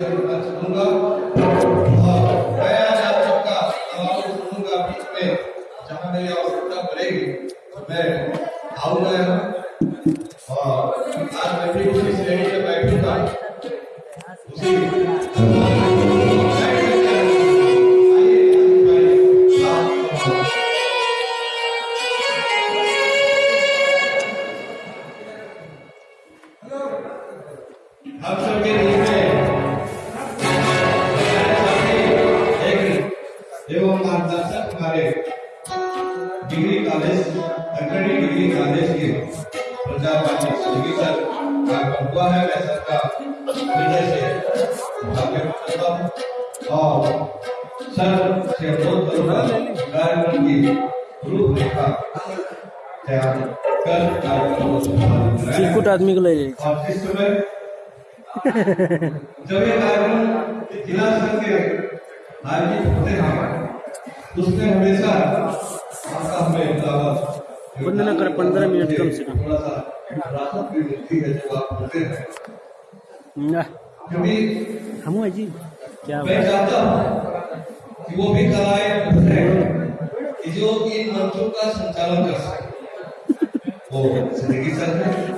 सुनूँगा मैं जहाँ मेरी आवश्यकता पड़ेगी। मैं आऊँगा और आज मैं भी चिरकुट आदमी को ले हैं उसमें हमेशा आपका हमें दावत वंदना कर 15 मिनट कम से कम। हम जी। क्या मैं चाहता हूँ कि वो भी कलाएँ कि जो इन मंचों का संचालन कर सके। वो ज़िंदगी सर है।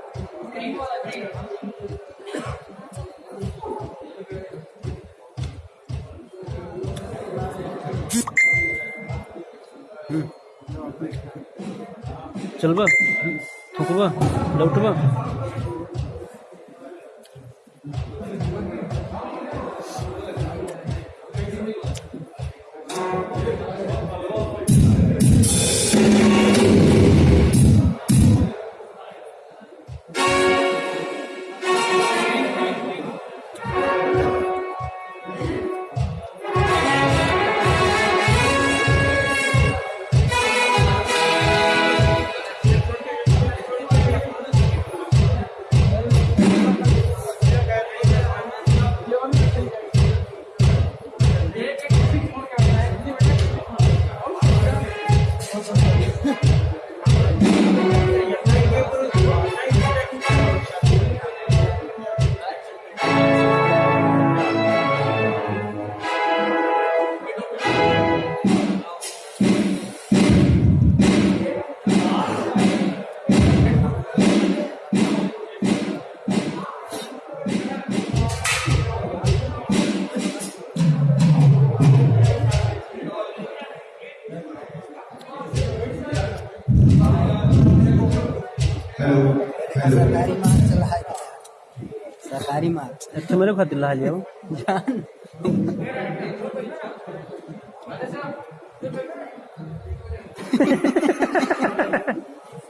बा थुकबा लौटबा सरकारी माल चला है सरकारी माल अच्छा मेरे खातिर ला जाओ जान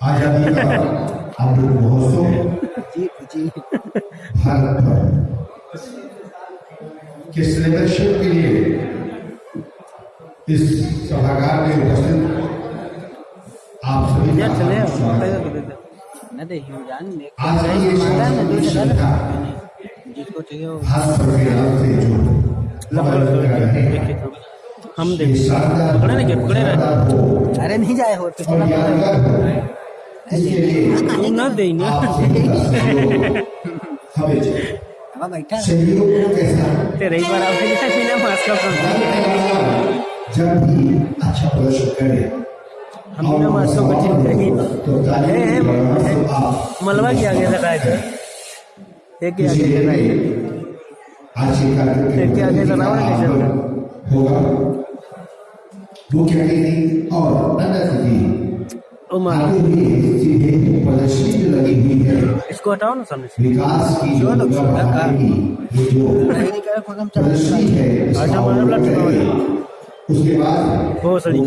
आज़ादी का अमृत महोत्सव जी जी भारत भर के सेलिब्रेशन के लिए इस सभागार में उपस्थित आप सभी का स्वागत जगह श्रद्धा जिसको चाहिए वो तो हम ये पकड़े ना पकड़े रहे अरे नहीं जाए हो तो हो लिए ना देंगे आप बैठा। सहयोग कैसा? है तेरे ही बार आओगे बिना मास्क का जब भी अच्छा प्रदर्शन करें हम बिना मास्क का ठीक करेंगे। ताली है, है, की बराबर है। तो आप मलबा की आगे लगाए थे एक के आगे लगाए एक के आगे लगाओ ना कैसे आगमन होगा मुख्य अतिथि और नंदा जी ओ मार आगे भी सीधे प्रदर्शनी में लगी हुई है इसको हटाओ ना सामने से विकास की जो लगा। नहीं नहीं है। उसके बाद बहुत सारी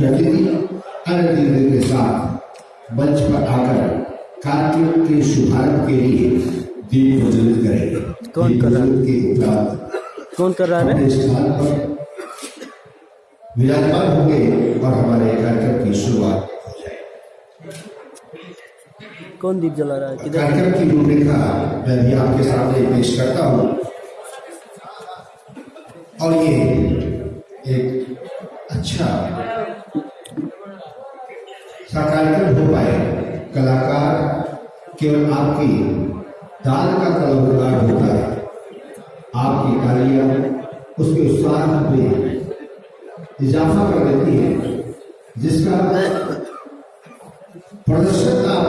अनंत जी के साथ मंच पर आकर कार्यक्रम के शुभारंभ के लिए दीप प्रज्वलित करेंगे। कौन कर रहा है? के उपरांत कौन कर रहा है? स्थान पर विराजमान होंगे और हमारे कार्यक्रम की शुरुआत हो कौन दीप जला रहा है? किधर? कार्यक्रम की रूपरेखा मैं भी आपके सामने पेश करता हूँ। और ये एक अच्छा सा कार्यक्रम हो पाए। कलाकार केवल आपकी दाल का कलाकार होता है। आपकी तालियाँ उसके उत्साह में इजाफा कर देती है, जिसका प्रदर्शन आप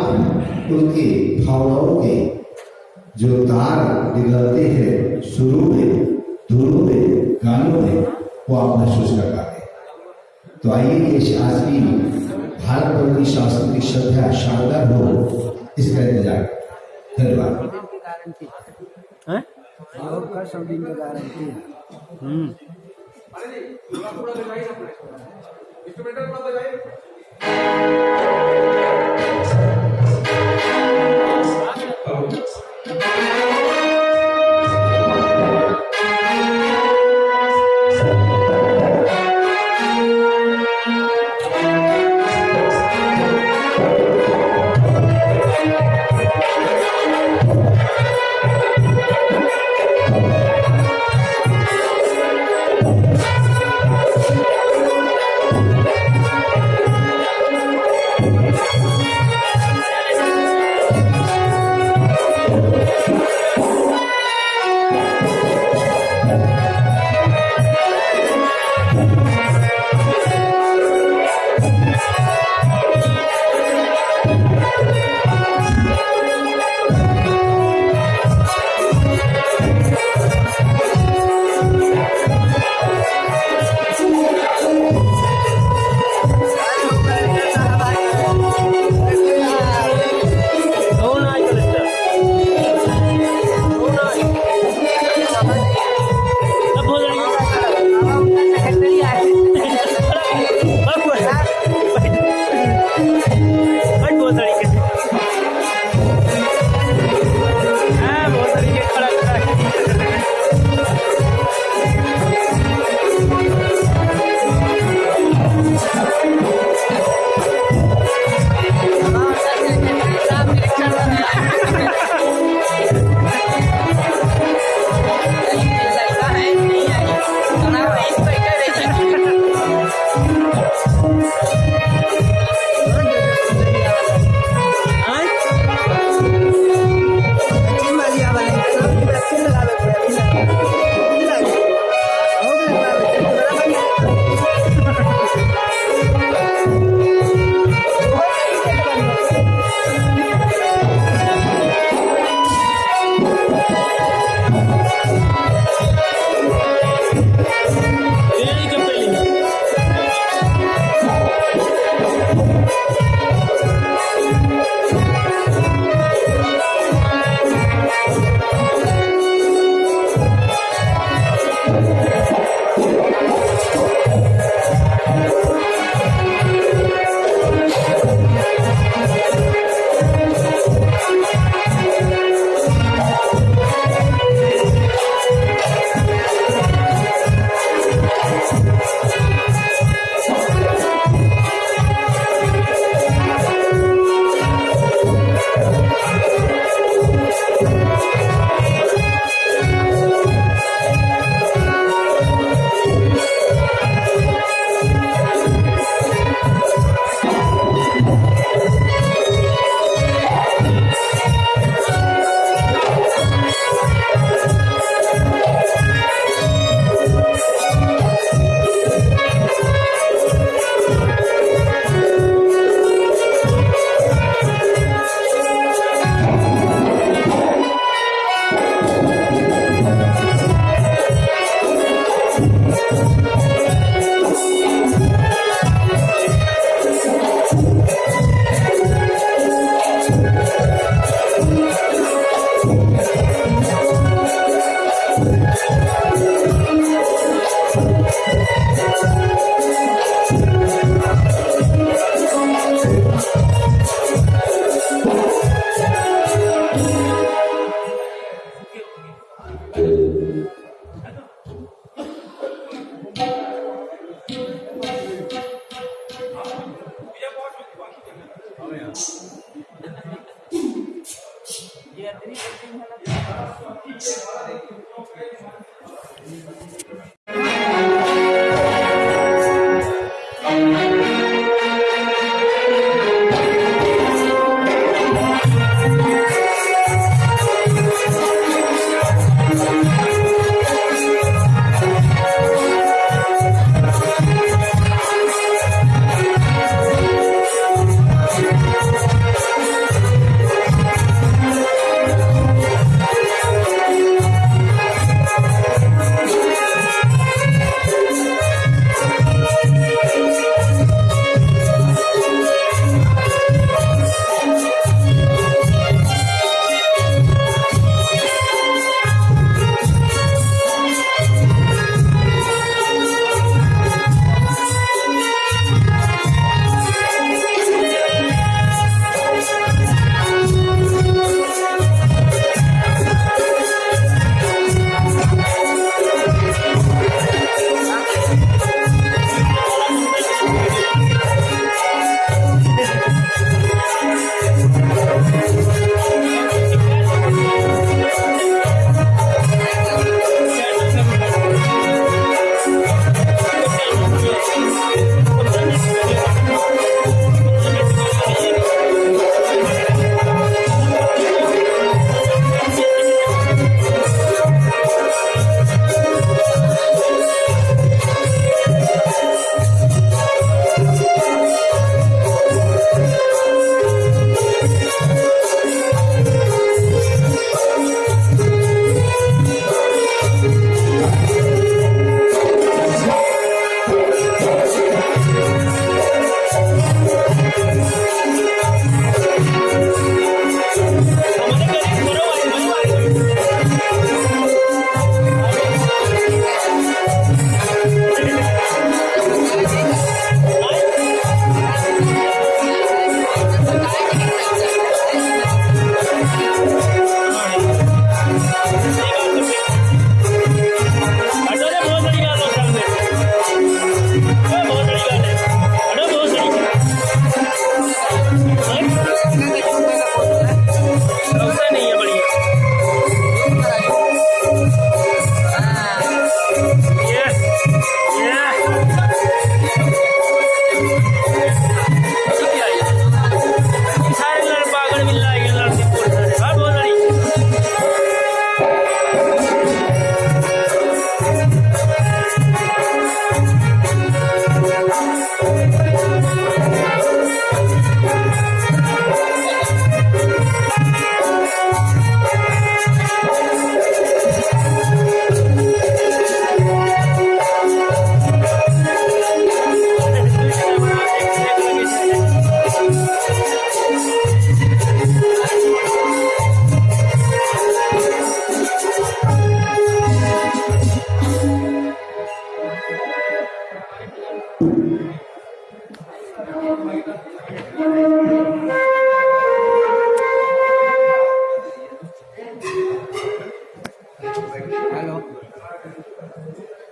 उनकी भावनाओं के जो तार निकलते हैं शुरू में धुनों में, गानों में, वो आप महसूस कर पाते तो आइए ये आज की भारत भर की श्रद्धा शानदार हो इसका इंतज़ार। धन्यवाद।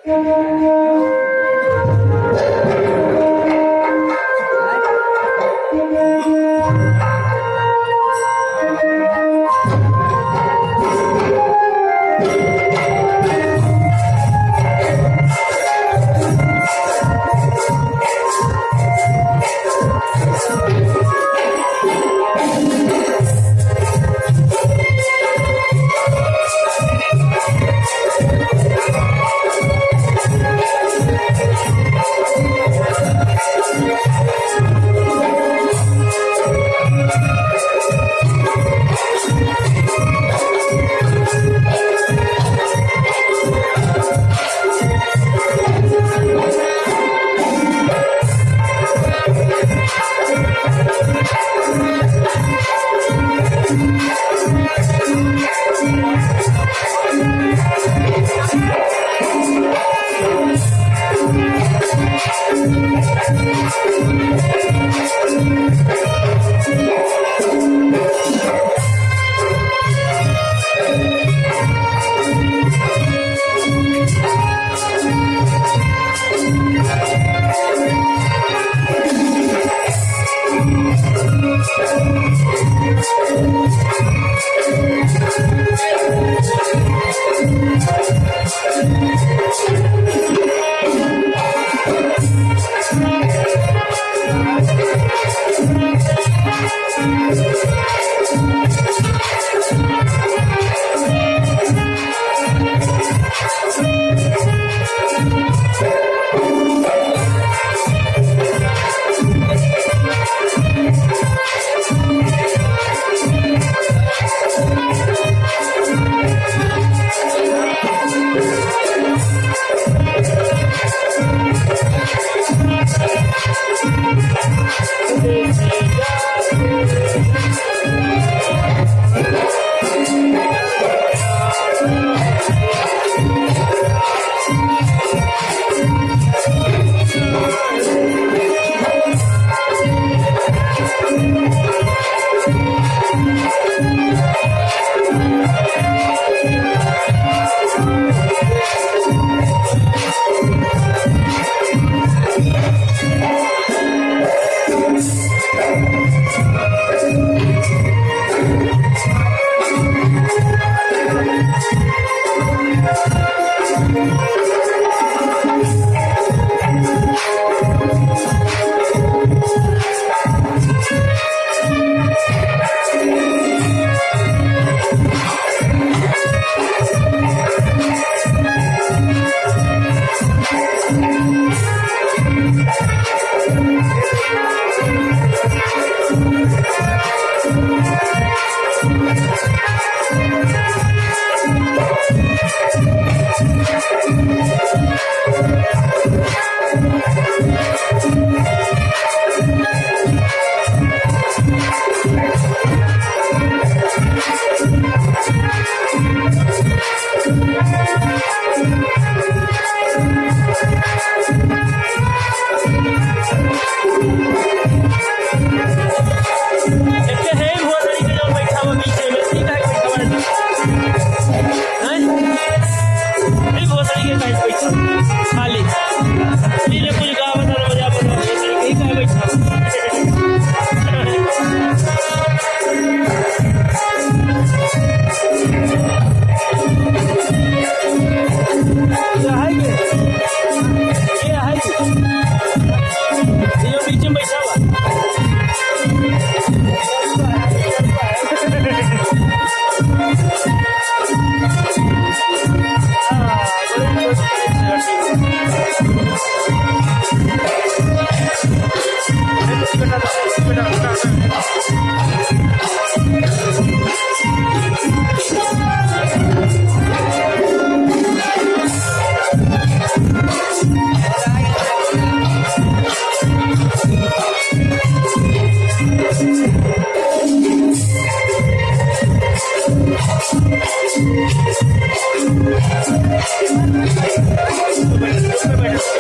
इसके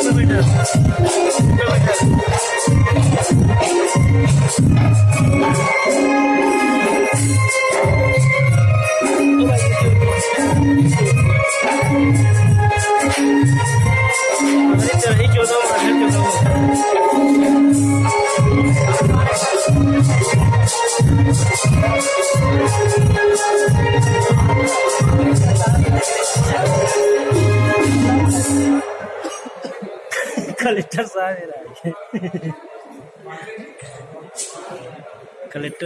Billy Hill. Billy Hill. Kalau itu.